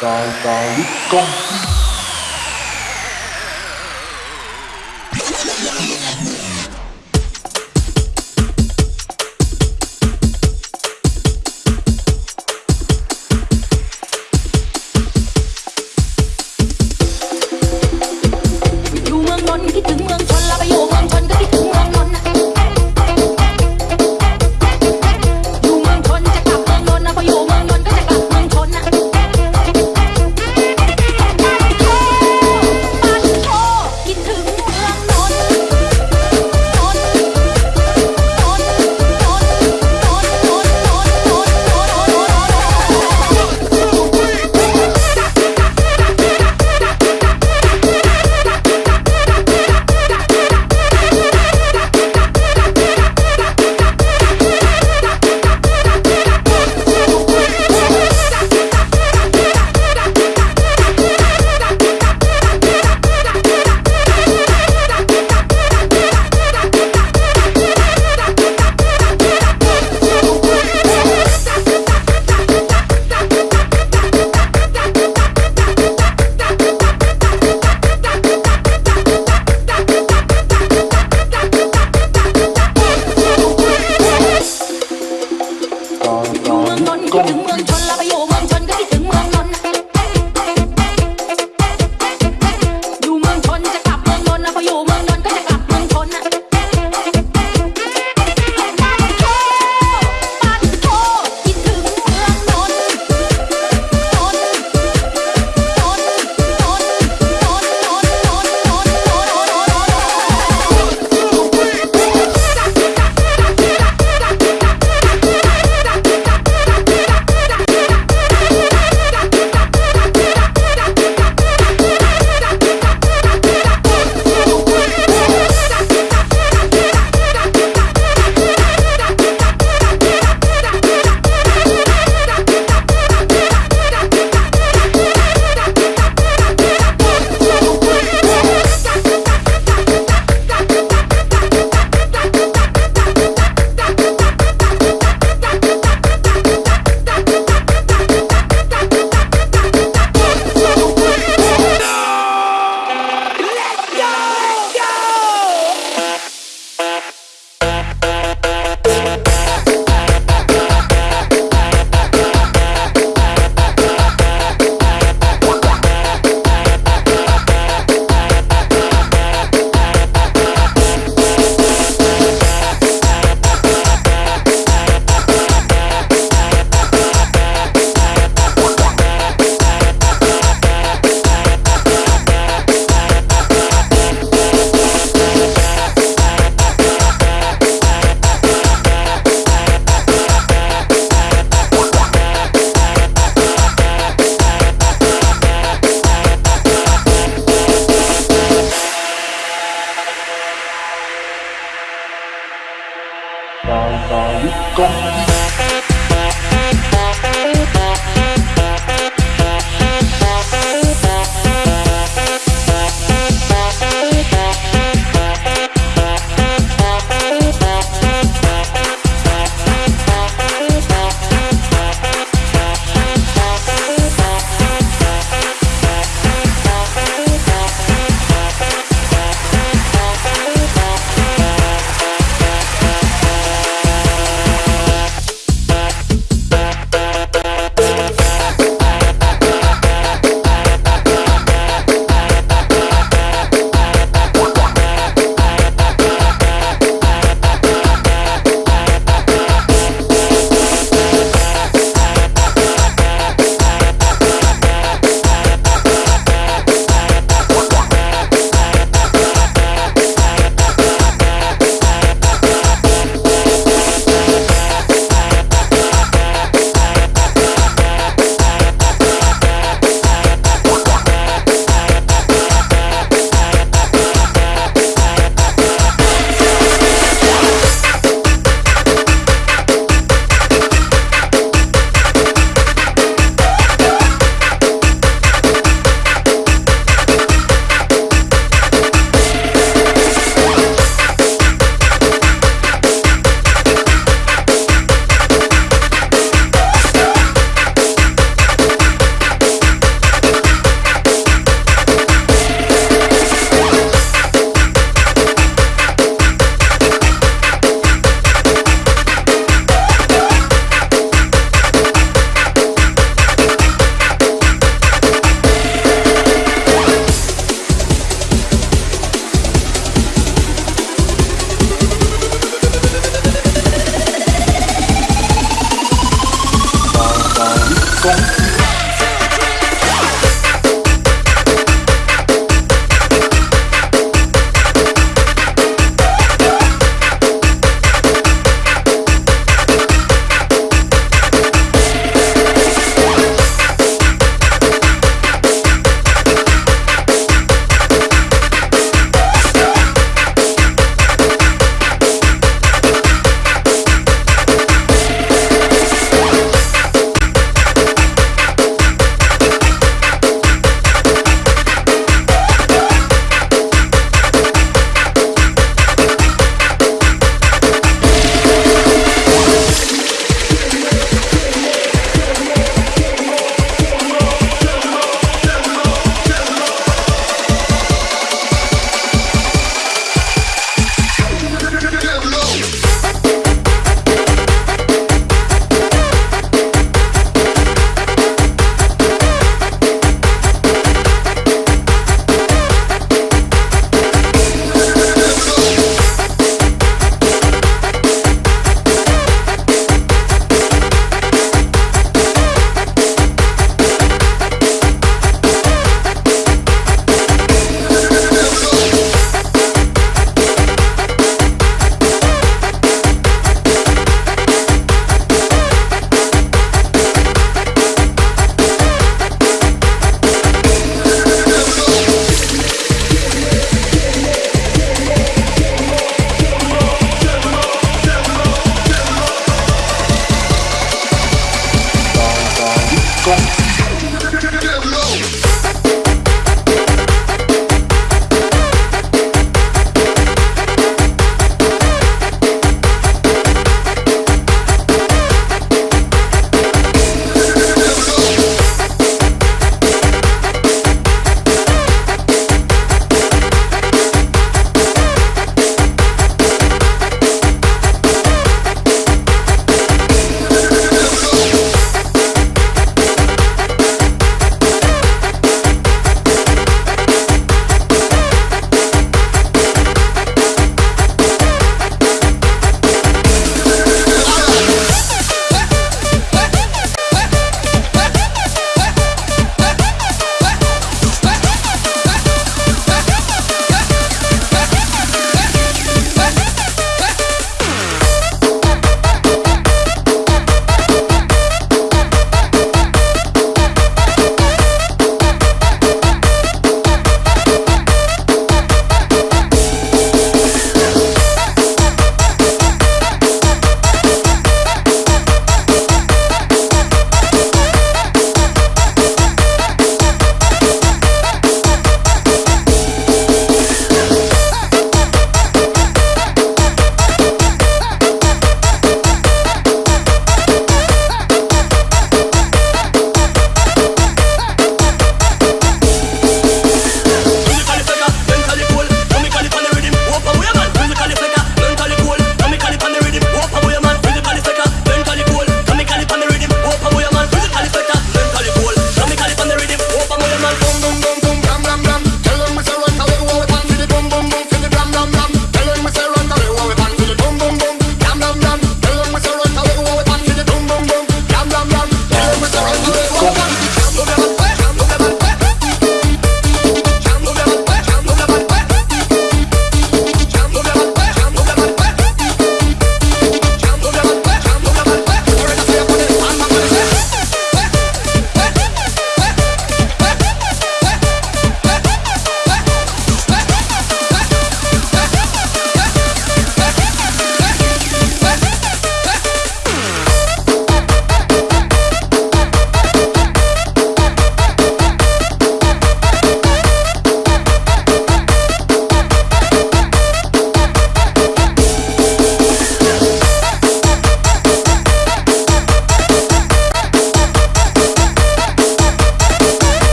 tài tài đức công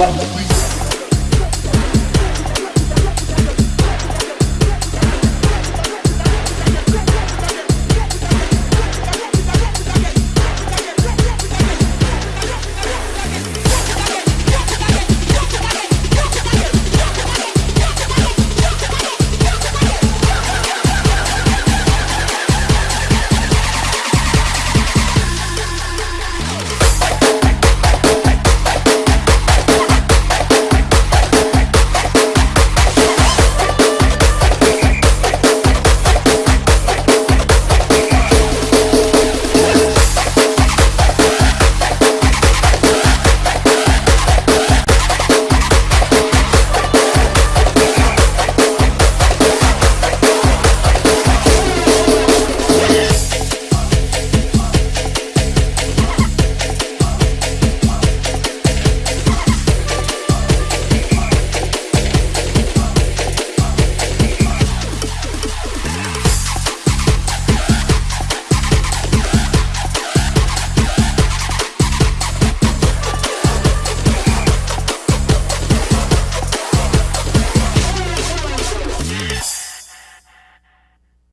Go.